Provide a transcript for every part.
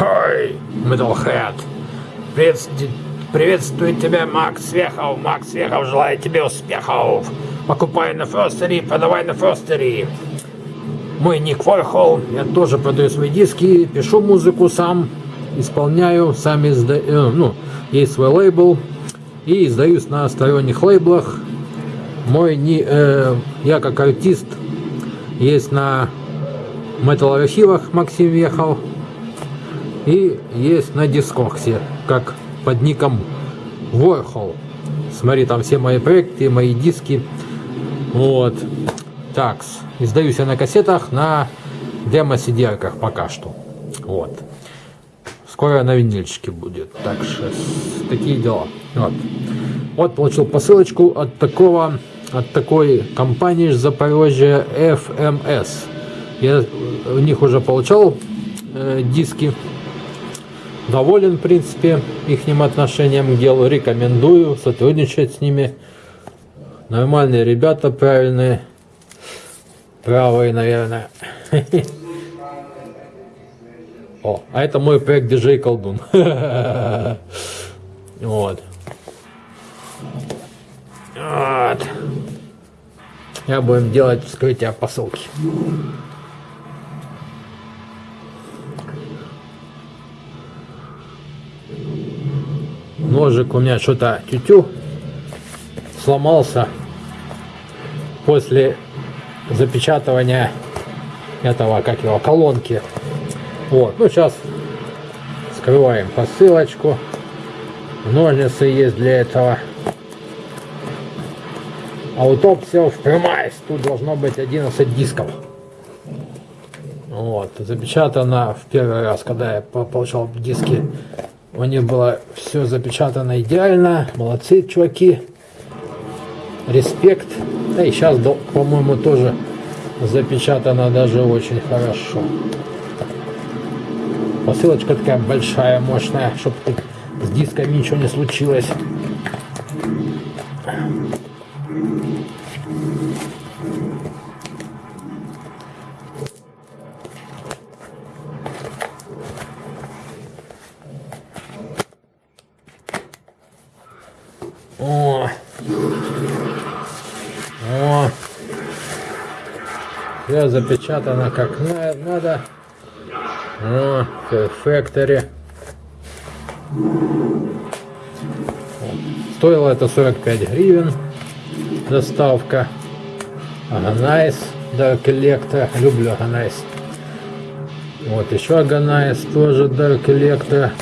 Ой, Metalhead. Привет, приветствую тебя, Макс Вехов. Макс Вехов желает тебе успехов. Покупай на Фостере, продавай на Фостере. Мой ник Войхол. Я тоже продаю свои диски, пишу музыку сам, исполняю, сам издаю, э, ну, есть свой лейбл. И издаюсь на сторонних лейблах. Мой, не, э, я как артист есть на Metal архивах Максим Вехов. И есть на Дискоксе, как под ником Warhol. Смотри, там все мои проекты, мои диски. Вот. Так, издаюсь я на кассетах, на демо-сидерках пока что. Вот. Скоро на винильчике будет. Так что такие дела. Вот. Вот получил посылочку от такого, от такой компании из Запорожья FMS. Я у них уже получал э, диски доволен, в принципе, их отношением к делу. Рекомендую сотрудничать с ними. Нормальные ребята, правильные. Правые, наверное. О, а это мой проект DJ Колдун. Вот. Вот. Я будем делать вскрытие посылки. Ножик у меня что-то тютю сломался после запечатывания этого, как его, колонки. Вот, ну сейчас скрываем посылочку. Ножницы есть для этого. Аутопсиов прямайс. Тут должно быть 11 дисков. Вот, запечатано в первый раз, когда я получал диски у них было все запечатано идеально. Молодцы, чуваки. Респект. Да и сейчас, по-моему, тоже запечатано даже очень хорошо. Посылочка такая большая, мощная, чтобы с дисками ничего не случилось. О! О! Все запечатано как надо. О, Factory. Стоило это 45 гривен. Доставка. Agonoize. Dark Electro. Люблю Agonoize. Вот еще Agonoize тоже Dark Electro.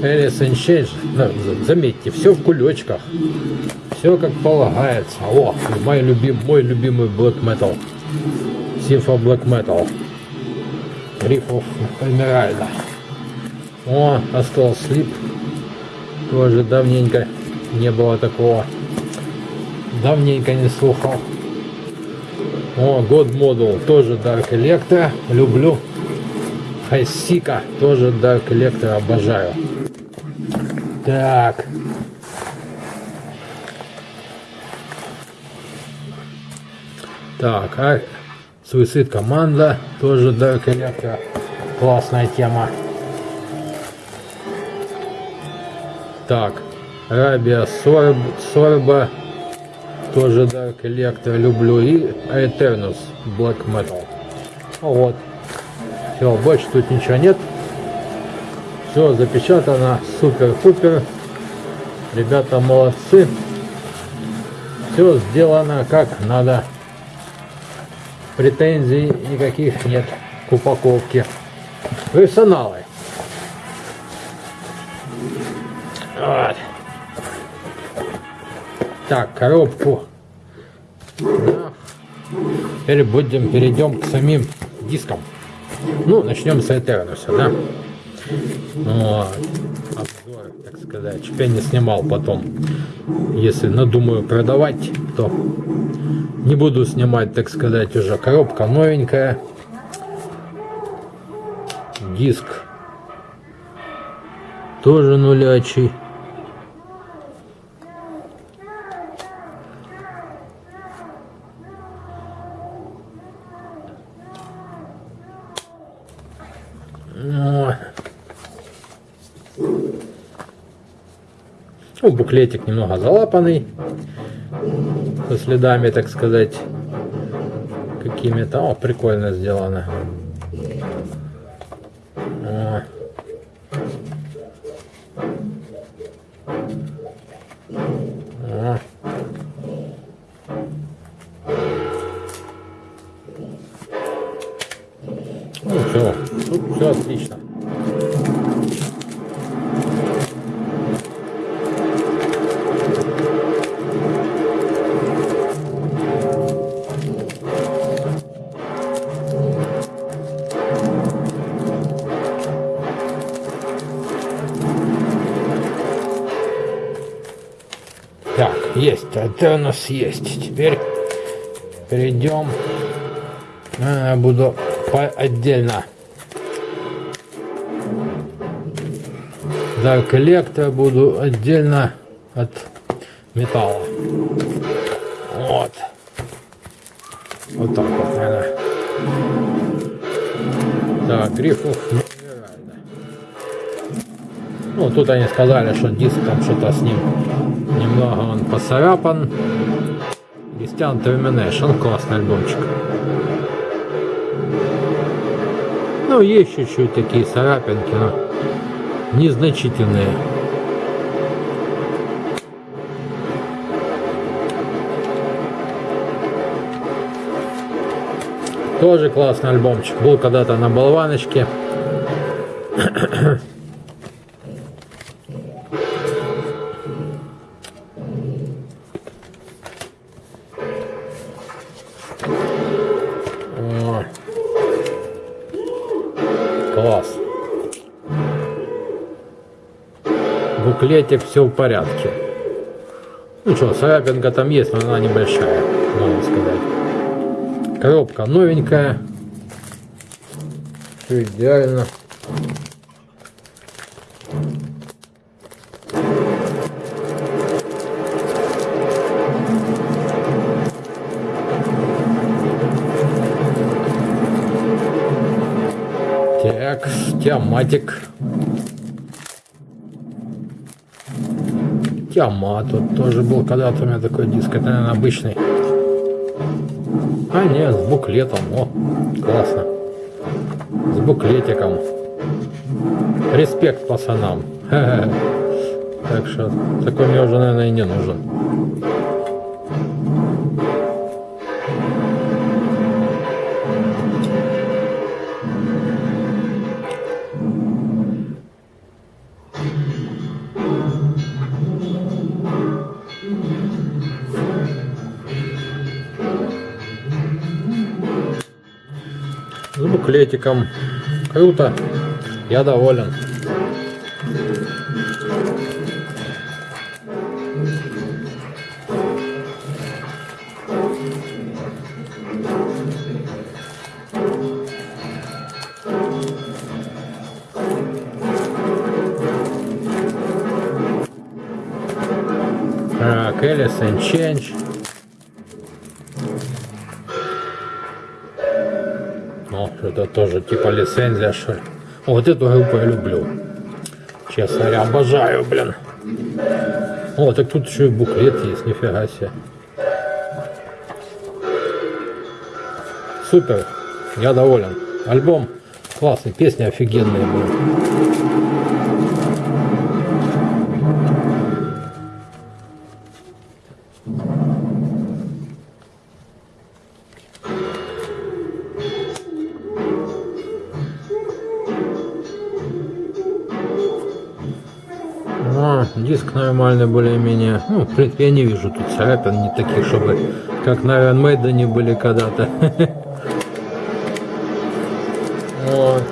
Alice in заметьте, все в кулечках, все как полагается. О, мой, любим, мой любимый Black Metal, Симфа Black Metal, Рифов Эмеральда. О, остался слип, тоже давненько не было такого, давненько не слухал. О, God Model, тоже Dark Electro, люблю. Хайсика, тоже Dark Electro, обожаю. Так. Так, а Суицид команда, тоже Dark Electro. Классная тема. Так, Рабия Сорб, Сорба, тоже Dark Electro люблю. И Eternus Black Metal. Вот. Все, больше тут ничего нет. Все запечатано, супер-пупер. Ребята молодцы. Все сделано как надо. Претензий никаких нет к упаковке. Профессионалы. Вот. Так, коробку. Теперь будем перейдем к самим дискам. Ну, начнем с Этернуса, да? Вот. Обзор, так сказать, чтоб я не снимал потом. Если надумаю продавать, то не буду снимать, так сказать, уже коробка новенькая. Диск тоже нулячий. О. Ну, буклетик немного залапанный. Со следами, так сказать, какими-то. О, прикольно сделано. Ну все, все отлично. Есть, это у нас есть. Теперь перейдем. А, буду по отдельно. Да, коллектор буду отдельно от металла. Вот. Вот так вот, наверное. Так, грифов нереально. Ну, тут они сказали, что диск там что-то с ним немного он поцарапан. Christian Termination, классный альбомчик. Ну, есть чуть-чуть такие царапинки, но незначительные. Тоже классный альбомчик. Был когда-то на болваночке. Класс. Буклетик все в порядке. Ну что, царапинка там есть, но она небольшая, можно сказать. Коробка новенькая. Все идеально. Тиаматик. Тиамат тут тоже был когда-то у меня такой диск. Это, наверное, обычный. А нет, с буклетом. О, классно. С буклетиком. Респект пацанам. Так что такой мне уже, наверное, и не нужен. С буклетиком. Круто. Я доволен. Так, Alice and Change. Тоже типа лицензия, что ли. Вот эту группу я люблю. Честно говоря, обожаю, блин. О, так тут еще и буклет есть, нифига себе. Супер, я доволен. Альбом классный, песни офигенные были. Диск нормальный более-менее. Ну, в принципе, я не вижу тут царапин не таких, чтобы как на Iron Maiden были когда-то. Вот.